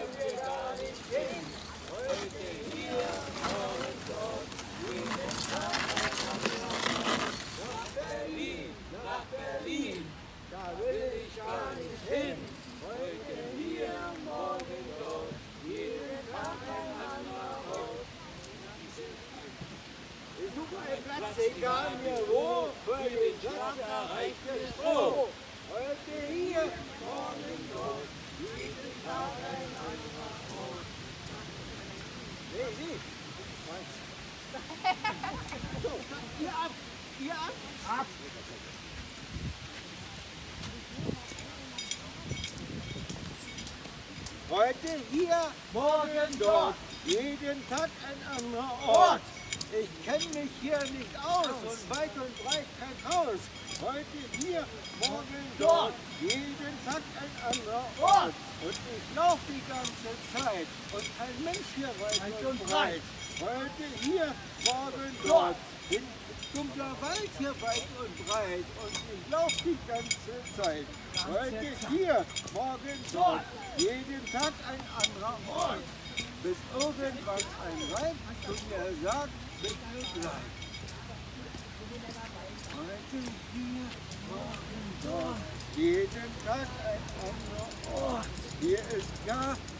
heute gar nicht gehen. Heute hier, morgen dort, in den Tag. Nach Berlin, nach Berlin, da will ich gar nicht hin. Heute hier, morgen dort, jeden Tag ein anderer Ort. Ich suche einen Platz, egal mir wo. Nee, nee. So, ihr ab, ihr ab. Ab. Heute hier, morgen dort, jeden Tag ein anderer Ort. Ich kenne mich hier nicht aus und weit und breit kein Haus. Heute hier, morgen dort, jeden Tag ein anderer Ort. Und ich laufe die ganze Zeit und kein Mensch hier weit und breit. Heute hier, morgen dort, in dunkler Wald hier weit und breit. Und ich laufe die ganze Zeit. Heute hier, morgen dort, jeden Tag ein anderer Ort. Bis irgendwann ein Weib zu mir sagt, bitte bleib. Hier, morgen dort, jeden Tag ein anderer Ort. Hier ist gar